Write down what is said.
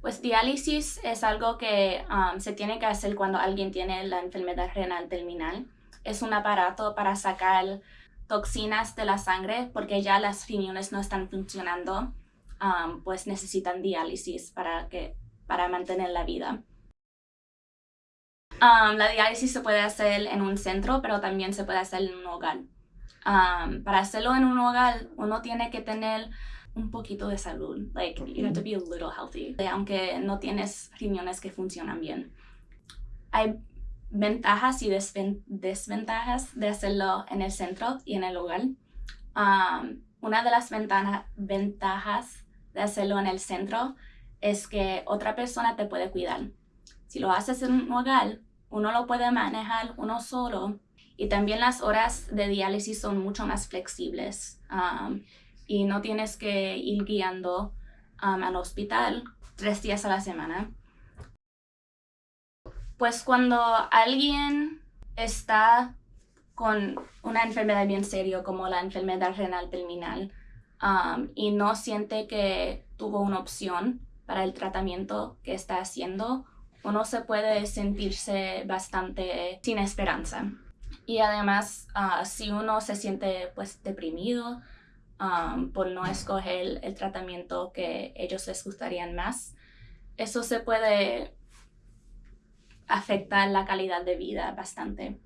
Pues diálisis es algo que um, se tiene que hacer cuando alguien tiene la enfermedad renal terminal. Es un aparato para sacar toxinas de la sangre porque ya las riñones no están funcionando, um, pues necesitan diálisis para, que, para mantener la vida. Um, la diálisis se puede hacer en un centro, pero también se puede hacer en un hogar. para hacerlo en un hogar, uno tiene que tener un poquito de salud. Like, you have to be a little healthy. Aunque no tienes riñones que funcionan bien. Hay ventajas y desventajas de hacerlo en el centro y en el hogar. Um, una de las ventajas de hacerlo en el centro es que otra persona te puede cuidar. Si lo haces en un hogar, uno lo puede manejar uno solo y también las horas de diálisis son mucho más flexibles. Um, y no tienes que ir guiando um, al hospital tres días a la semana. Pues cuando alguien está con una enfermedad bien seria como la enfermedad renal terminal um, y no siente que tuvo una opción para el tratamiento que está haciendo, uno se puede sentirse bastante sin esperanza. Y además, uh, si uno se siente pues deprimido, Um, por no escoger el tratamiento que ellos les gustarían más. Eso se puede afectar la calidad de vida bastante.